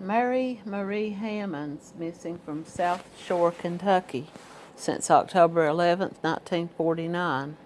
Mary Marie Hammonds missing from South Shore, Kentucky since October 11, 1949.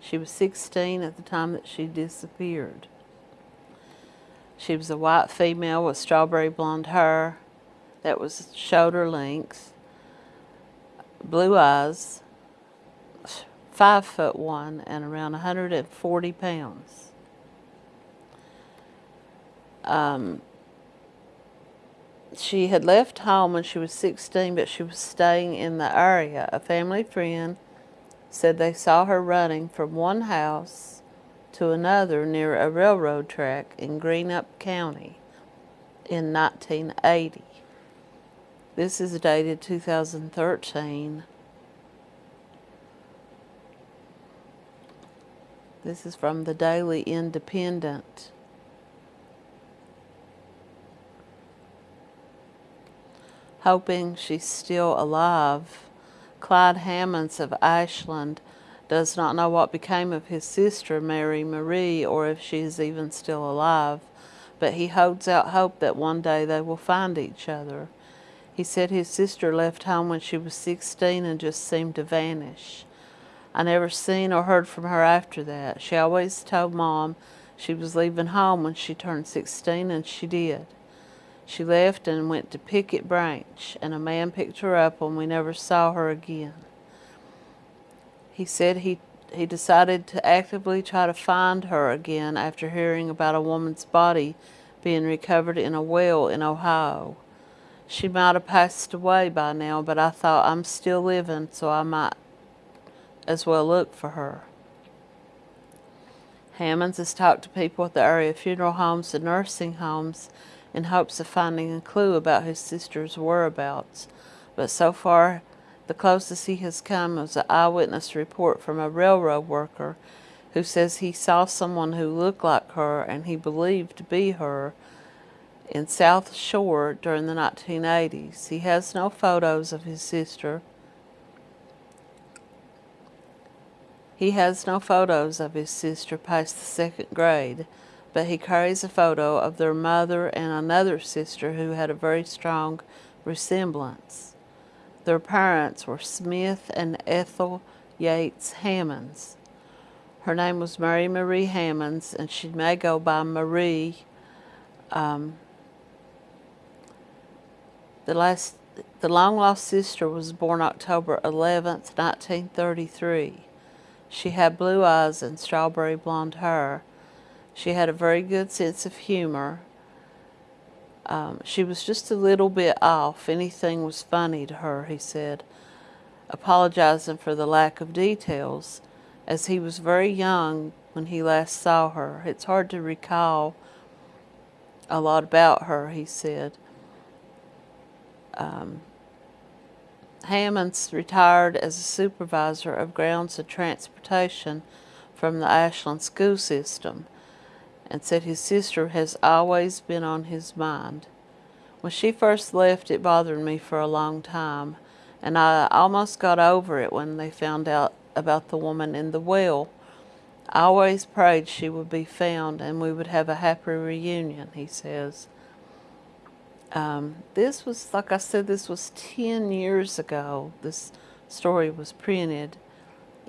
She was 16 at the time that she disappeared. She was a white female with strawberry blonde hair that was shoulder length, blue eyes, five foot one, and around 140 pounds. Um, she had left home when she was 16, but she was staying in the area. A family friend said they saw her running from one house to another near a railroad track in Greenup County in 1980. This is dated 2013. This is from the Daily Independent. Hoping she's still alive. Clyde Hammonds of Ashland does not know what became of his sister, Mary Marie, or if she is even still alive, but he holds out hope that one day they will find each other. He said his sister left home when she was 16 and just seemed to vanish. I never seen or heard from her after that. She always told Mom she was leaving home when she turned 16, and she did. She left and went to Picket Branch, and a man picked her up and we never saw her again. He said he, he decided to actively try to find her again after hearing about a woman's body being recovered in a well in Ohio. She might have passed away by now, but I thought I'm still living, so I might as well look for her. Hammonds has talked to people at the area funeral homes and nursing homes in hopes of finding a clue about his sister's whereabouts, but so far the closest he has come is an eyewitness report from a railroad worker who says he saw someone who looked like her and he believed to be her in South Shore during the 1980s. He has no photos of his sister. He has no photos of his sister past the second grade, but he carries a photo of their mother and another sister who had a very strong resemblance. Their parents were Smith and Ethel Yates Hammonds. Her name was Mary Marie Hammonds, and she may go by Marie. Um, the last, the long lost sister was born October 11th, 1933. She had blue eyes and strawberry blonde hair. She had a very good sense of humor. Um, she was just a little bit off. Anything was funny to her, he said, apologizing for the lack of details, as he was very young when he last saw her. It's hard to recall a lot about her, he said. Um, Hammonds retired as a supervisor of grounds and transportation from the Ashland school system and said his sister has always been on his mind. When she first left, it bothered me for a long time, and I almost got over it when they found out about the woman in the well. I always prayed she would be found and we would have a happy reunion, he says. Um, this was, like I said, this was 10 years ago. This story was printed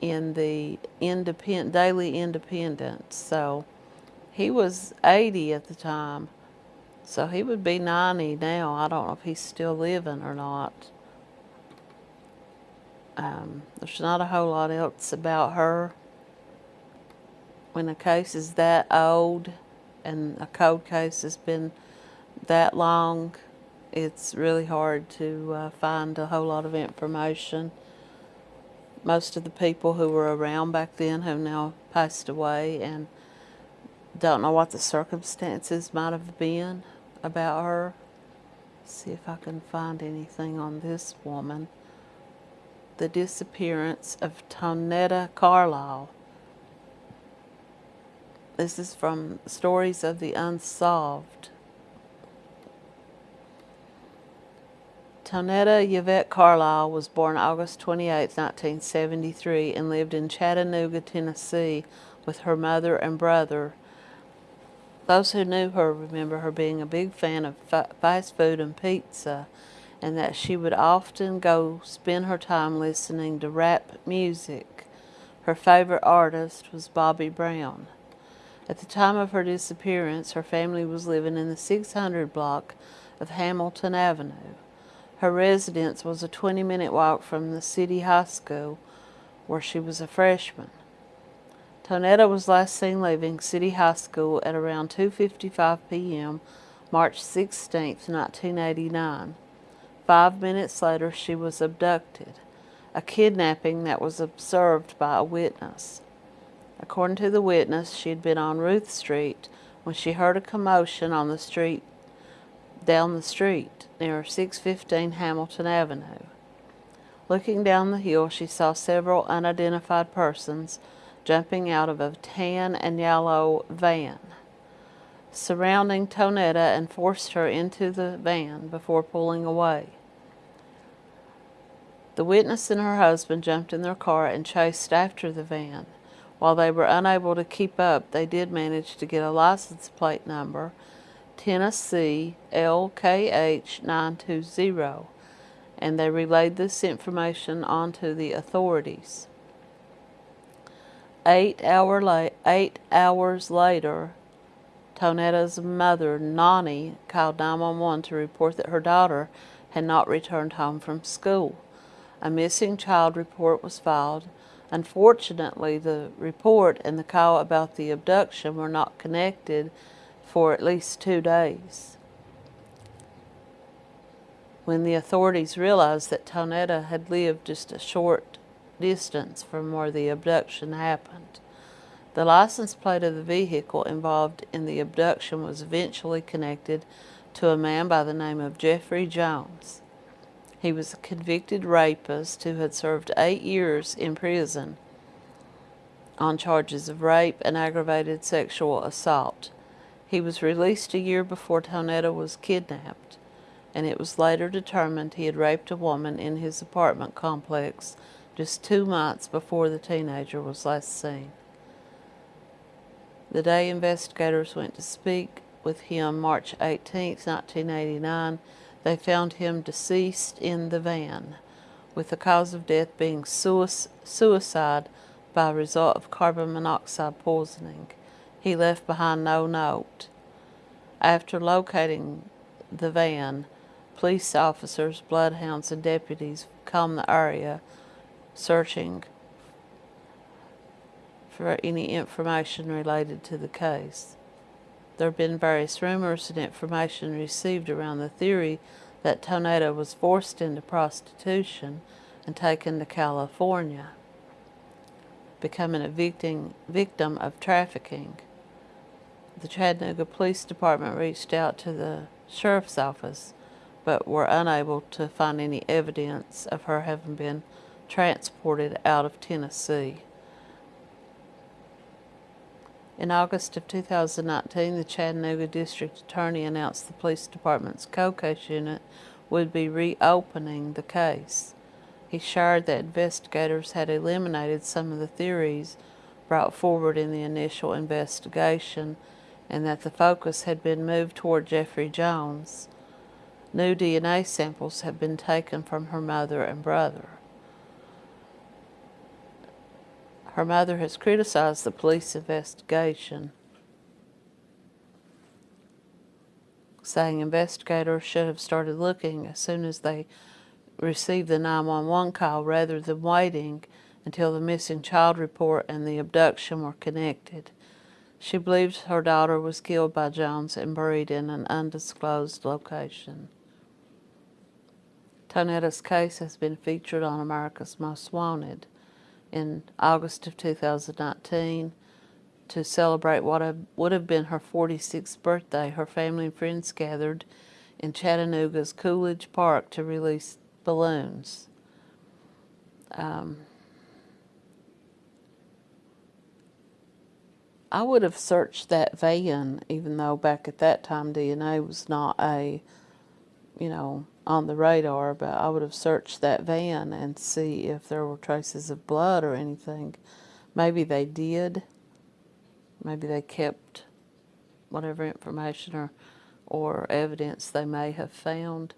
in the independent, Daily Independent. So, he was 80 at the time, so he would be 90 now. I don't know if he's still living or not. Um, there's not a whole lot else about her. When a case is that old and a cold case has been that long, it's really hard to uh, find a whole lot of information. Most of the people who were around back then have now passed away and don't know what the circumstances might have been about her. See if I can find anything on this woman. The disappearance of Tonetta Carlisle. This is from Stories of the Unsolved. Tonetta Yvette Carlisle was born August 28, 1973 and lived in Chattanooga, Tennessee with her mother and brother Those who knew her remember her being a big fan of fa- fast food and pizza, and that she would often go spend her time listening to rap music. Her favorite artist was Bobby Brown. At the time of her disappearance, her family was living in the 600 block of Hamilton Avenue. Her residence was a 20 minute walk from the city high school where she was a freshman. Tonetta was last seen leaving City High School at around 2:55 p.m. March 16, 1989. 5 minutes later she was abducted, a kidnapping that was observed by a witness. According to the witness, she had been on Ruth Street when she heard a commotion on the street down the street near 615 Hamilton Avenue. Looking down the hill, she saw several unidentified persons jumping out of a tan and yellow van, surrounding Tonetta and forced her into the van before pulling away. The witness and her husband jumped in their car and chased after the van. While they were unable to keep up, they did manage to get a license plate number, Tennessee LKH 920, and they relayed this information onto the authorities. Eight, hour la- eight hours later, Tonetta's mother, Nani, called 911 to report that her daughter had not returned home from school. A missing child report was filed. Unfortunately, the report and the call about the abduction were not connected for at least two days. When the authorities realized that Tonetta had lived just a short distance from where the abduction happened. The license plate of the vehicle involved in the abduction was eventually connected to a man by the name of Jeffrey Jones. He was a convicted rapist who had served eight years in prison on charges of rape and aggravated sexual assault. He was released a year before Tonetta was kidnapped, and it was later determined he had raped a woman in his apartment complex just two months before the teenager was last seen. The day investigators went to speak with him March 18, 1989, they found him deceased in the van, with the cause of death being suicide by result of carbon monoxide poisoning. He left behind no note. After locating the van, police officers, bloodhounds, and deputies combed the area searching for any information related to the case. There have been various rumors and information received around the theory that Tonetta was forced into prostitution and taken to California, becoming a victim, victim of trafficking. The Chattanooga Police Department reached out to the sheriff's office but were unable to find any evidence of her having been transported out of Tennessee. In August of 2019, the Chattanooga District Attorney announced the police department's cold case unit would be reopening the case. He shared that investigators had eliminated some of the theories brought forward in the initial investigation and that the focus had been moved toward Jeffrey Jones. New DNA samples have been taken from her mother and brother. Her mother has criticized the police investigation, saying investigators should have started looking as soon as they received the 911 call rather than waiting until the missing child report and the abduction were connected. She believes her daughter was killed by Jones and buried in an undisclosed location. Tonetta's case has been featured on America's Most Wanted in August of 2019 to celebrate what would have been her 46th birthday. Her family and friends gathered in Chattanooga's Coolidge Park to release balloons. Um, I would have searched that van, even though back at that time DNA was not a, you know, on the radar, but I would have searched that van and see if there were traces of blood or anything. Maybe they did. Maybe they kept whatever information or, or evidence they may have found.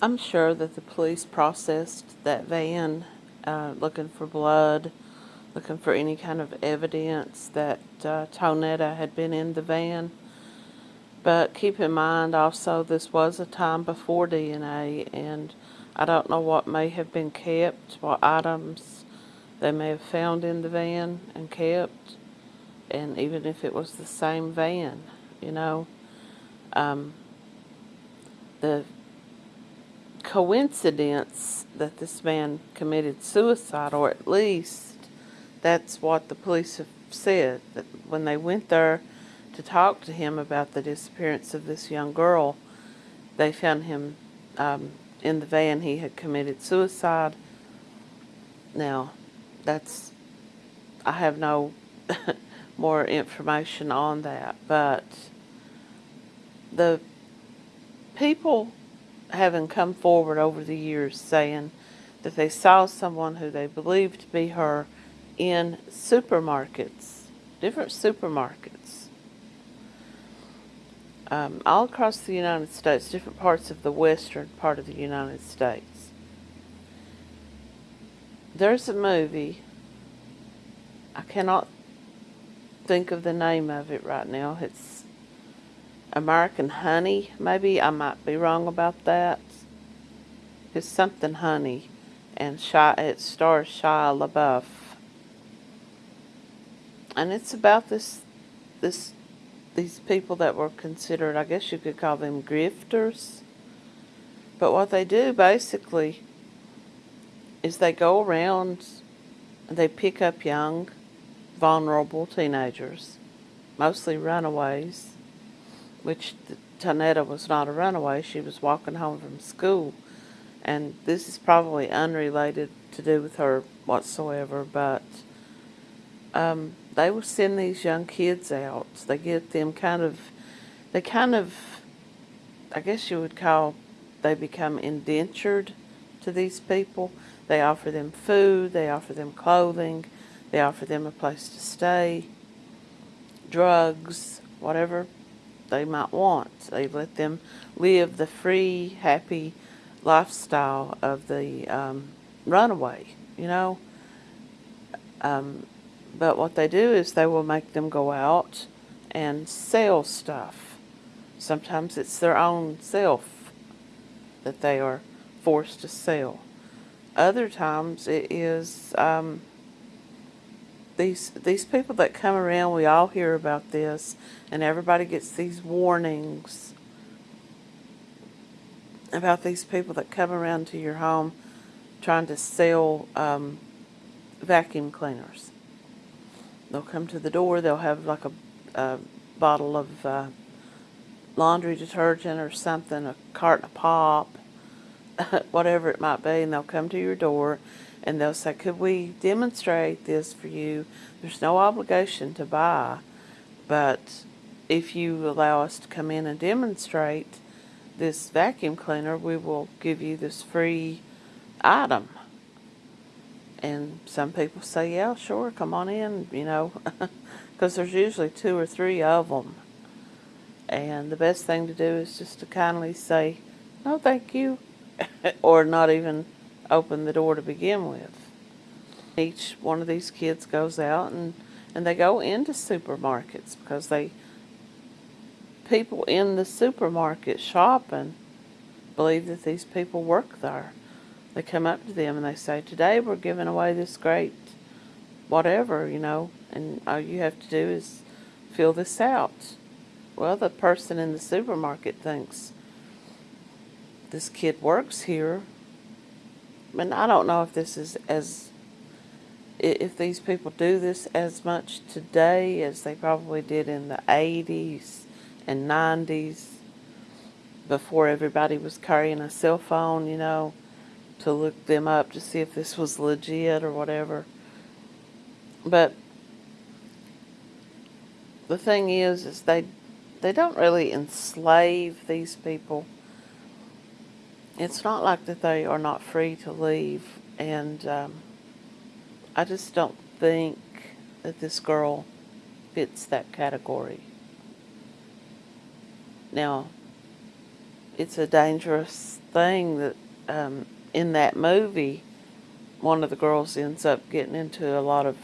I'm sure that the police processed that van uh, looking for blood, looking for any kind of evidence that uh, Tonetta had been in the van. But keep in mind also this was a time before DNA and I don't know what may have been kept, what items they may have found in the van and kept, and even if it was the same van, you know. Um, the coincidence that this man committed suicide, or at least that's what the police have said, that when they went there to talk to him about the disappearance of this young girl, they found him um, in the van. He had committed suicide. Now, that's, I have no more information on that, but the people having come forward over the years saying that they saw someone who they believed to be her in supermarkets, different supermarkets, um, all across the United States, different parts of the western part of the United States. There's a movie, I cannot think of the name of it right now. It's American Honey, maybe. I might be wrong about that. It's something Honey, and it stars Shia LaBeouf. And it's about this, this, these people that were considered, I guess you could call them grifters. But what they do basically is they go around and they pick up young, vulnerable teenagers, mostly runaways, which Tonetta was not a runaway. She was walking home from school. And this is probably unrelated to do with her whatsoever, but um, they will send these young kids out. They get them kind of, they kind of, I guess you would call, they become indentured to these people. They offer them food, they offer them clothing, they offer them a place to stay, drugs, whatever they might want. They let them live the free, happy lifestyle of the um, runaway, you know. Um, but what they do is they will make them go out and sell stuff. Sometimes it's their own self that they are forced to sell. Other times it is um, these these people that come around. We all hear about this, and everybody gets these warnings about these people that come around to your home trying to sell um, vacuum cleaners. They'll come to the door. They'll have like a, a bottle of uh, laundry detergent or something, a carton of pop, whatever it might be, and they'll come to your door and they'll say, could we demonstrate this for you? There's no obligation to buy, but if you allow us to come in and demonstrate this vacuum cleaner, we will give you this free item. And some people say, yeah, sure, come on in, you know, because there's usually two or three of them. And the best thing to do is just to kindly say, no, thank you, or not even open the door to begin with. Each one of these kids goes out and, and they go into supermarkets because they people in the supermarket shopping believe that these people work there. They come up to them and they say, today we're giving away this great whatever, you know, and all you have to do is fill this out. Well, the person in the supermarket thinks, this kid works here and I don't know if this is as if these people do this as much today as they probably did in the 80s and 90s before everybody was carrying a cell phone, you know, to look them up to see if this was legit or whatever. But the thing is, is they they don't really enslave these people it's not like that they are not free to leave and um, I just don't think that this girl fits that category. Now, it's a dangerous thing that um, in that movie, one of the girls ends up getting into a lot of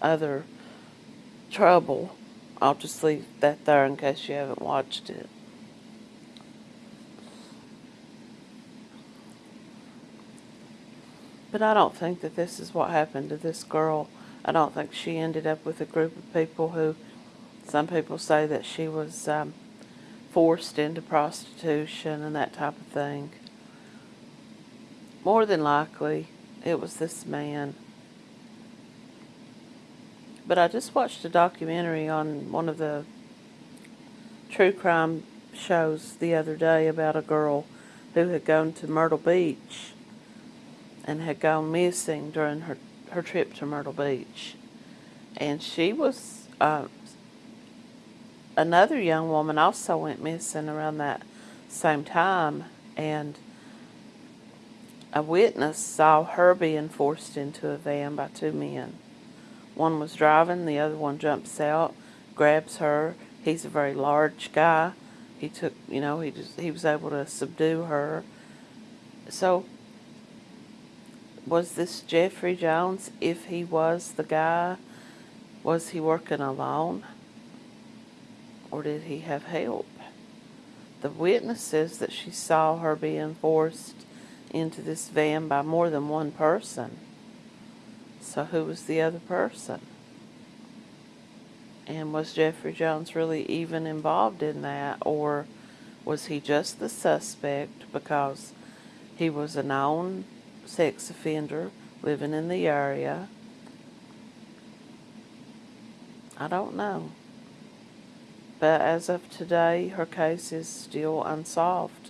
other trouble. I'll just leave that there in case you haven't watched it. But I don't think that this is what happened to this girl. I don't think she ended up with a group of people who, some people say that she was um, forced into prostitution and that type of thing. More than likely, it was this man. But I just watched a documentary on one of the true crime shows the other day about a girl who had gone to Myrtle Beach and had gone missing during her, her trip to Myrtle Beach. And she was, uh, another young woman also went missing around that same time. And a witness saw her being forced into a van by two men. One was driving, the other one jumps out, grabs her. He's a very large guy. He took, you know, he just he was able to subdue her. So was this Jeffrey Jones? If he was the guy, was he working alone? Or did he have help? The witness says that she saw her being forced into this van by more than one person. So who was the other person? And was Jeffrey Jones really even involved in that? Or was he just the suspect because he was a known sex offender living in the area? I don't know. But as of today, her case is still unsolved.